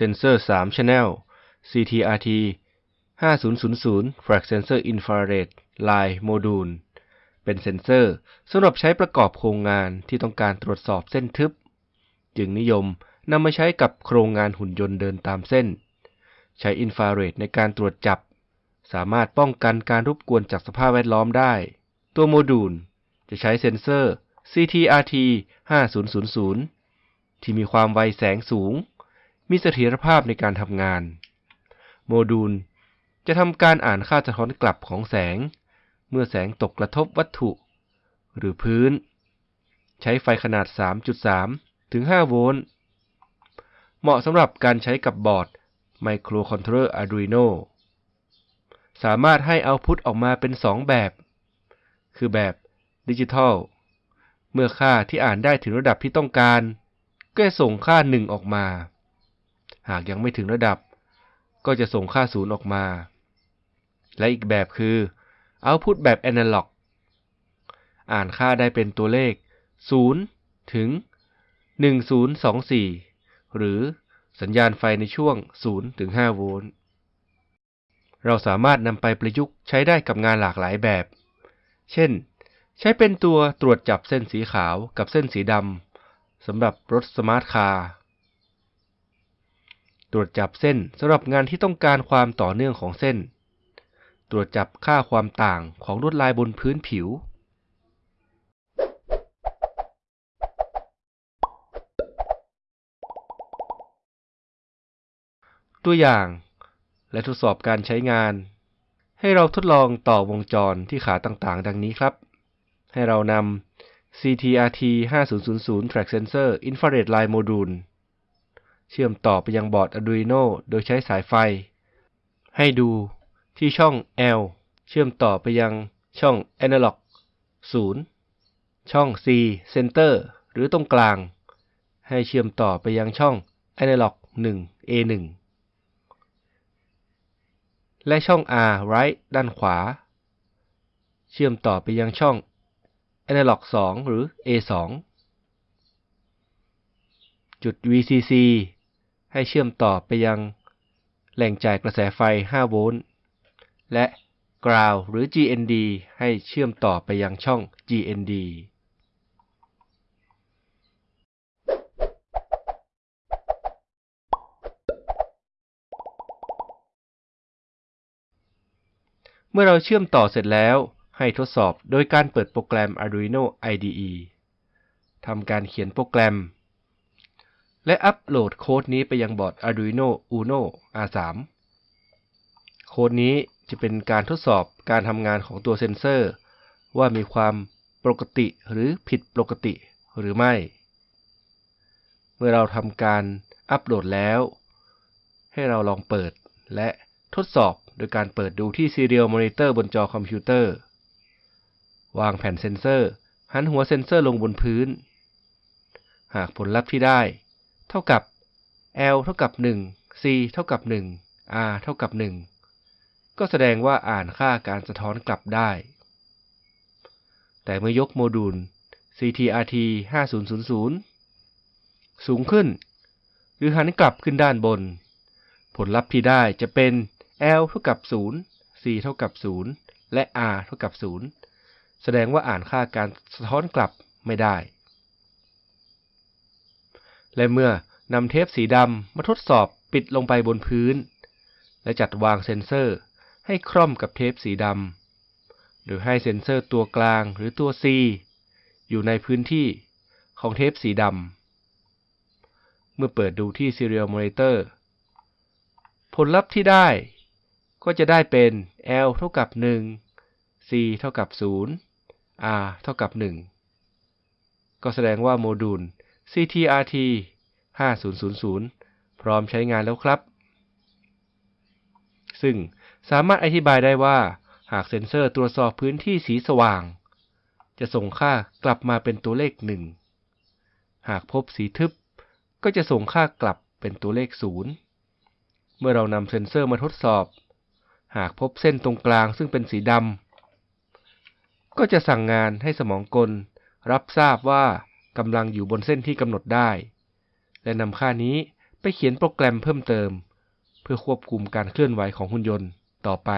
Sensor 3 Channel CTRT 5000 Flag Sensor Infrared Line Module เป็นเซ็นเซอร์สำหรับใช้ประกอบโครงงานที่ต้องการตรวจสอบเส้นทึบ จึงนิยมนำมาใช้กับโครงงานหุ่นยนต์เดินตามเส้น ใช้อินฟราเรดในการตรวจจับ สามารถป้องกันการรบกวนจากสภาพแวดล้อมได้ ตัวโมดูล จะใช้เซ็นเซอร์ CTRT 5000 ที่มีความไวแสงสูง มีเสถียรภาพในการทำงาน โมดูลจะทำการอ่านค่าสะท้อนกลับของแสง เมื่อแสงตกกระทบวัตถุ หรือพื้น ใช้ไฟขนาด 3.3 ถึง 5 โวลต์ เหมาะสำหรับการใช้กับบอร์ด Microcontroller Arduino สามารถให้เอาพุตออกมาเป็น 2 แบบ คือแบบดิจิทัล เมื่อค่าที่อ่านได้ถึงระดับที่ต้องการ ก็จะส่งค่า 1 ออกมา หากยังไม่ถึงระดับ ก็จะส่งค่า0ออกมา และอีกแบบคือ Output แบบ Analog อ่านค่าได้เป็นตัวเลข 0 ถึง 1024 หรือสัญญาณไฟในช่วง 0 ถึง 5 โวลต์ เราสามารถนำไปประยุกต์ใช้ได้กับงานหลากหลายแบบ เช่น ใช้เป็นตัวตรวจจับเส้นสีขาวกับเส้นสีดำสำหรับรถ smart car ตรวจจับเส้นสำหรับงานที่ต้องการความต่อเนื่องของเส้น ตรวจจับค่าความต่างของลวดลายบนพื้นผิว ตัวอย่าง และทดสอบการใช้งาน ให้เราทดลองต่อวงจรที่ขาต่างๆ ดังนี้ครับ ให้เรานำ CTRT 5000 Track Sensor Infrared Line Module เชื่อมต่อไปยังบอร์ด Arduino โดยใช้สายไฟ ให้ดูที่ช่อง L เชื่อมต่อไปยังช่อง Analog 0 ช่อง C Center หรือตรงกลาง ให้เชื่อมต่อไปยังช่อง Analog 1 A1 และช่อง R Right ด้านขวา เชื่อมต่อไปยังช่อง Analog 2 หรือ A2 จุด VCC ให้เชื่อมต่อไปยังแหล่งจ่ายกระแสไฟ 5 โวลต์ และ Ground หรือ GND ให้เชื่อมต่อไปยังช่อง GND เมื่อเราเชื่อมต่อเสร็จแล้ว ให้ทดสอบโดยการเปิดโปรแกรม Arduino IDE ทำการเขียนโปรแกรม และอัปโหลดโค้ดนี้ไปยังบอร์ด Arduino Uno R3 โค้ดนี้จะเป็นการทดสอบการทำงานของตัวเซ็นเซอร์ ว่ามีความปกติหรือผิดปกติหรือไม่ เมื่อเราทำการอัปโหลดแล้ว ให้เราลองเปิดและทดสอบโดยการเปิดดูที่ Serial Monitor บนจอคอมพิวเตอร์ วางแผ่นเซ็นเซอร์ หันหัวเซ็นเซอร์ลงบนพื้น หากผลลัพธ์ที่ได้ เท่ากับ L เท่ากับ 1 C เท่ากับ 1 R เท่ากับ 1 ก็แสดงว่าอ่านค่าการสะท้อนกลับได้ แต่เมื่อยกโมดูล CTRT 5000 สูงขึ้น หรือหันกลับขึ้นด้านบน ผลลัพธ์ที่ได้จะเป็น L เท่ากับ 0 C เท่ากับ 0 และ R เท่ากับ 0 แสดงว่าอ่านค่าการสะท้อนกลับไม่ได้ และเมื่อนำเทปสีดำมาทดสอบปิดลงไปบนพื้น และจัดวางเซ็นเซอร์ให้คร่อมกับเทปสีดำ โดยให้เซ็นเซอร์ตัวกลางหรือตัว C อยู่ในพื้นที่ของเทปสีดำ เมื่อเปิดดูที่ Serial Monitor ผลลัพธ์ที่ได้ก็จะได้เป็น L เท่ากับ 1 C เท่ากับ 0 R เท่ากับ 1 ก็แสดงว่าโมดูล CTRT 5000 พร้อมใช้งานแล้วครับ ซึ่งสามารถอธิบายได้ว่า หากเซ็นเซอร์ตรวจสอบพื้นที่สีสว่าง จะส่งค่ากลับมาเป็นตัวเลข 1 หากพบสีทึบ ก็จะส่งค่ากลับเป็นตัวเลข 0 เมื่อเรานำเซ็นเซอร์มาทดสอบ หากพบเส้นตรงกลางซึ่งเป็นสีดำก็จะสั่งงานให้สมองกล รับทราบว่า กำลังอยู่บนเส้นที่กำหนดได้ และนำค่านี้ไปเขียนโปรแกรมเพิ่มเติม เพื่อควบคุมการเคลื่อนไหวของหุ่นยนต์ต่อไป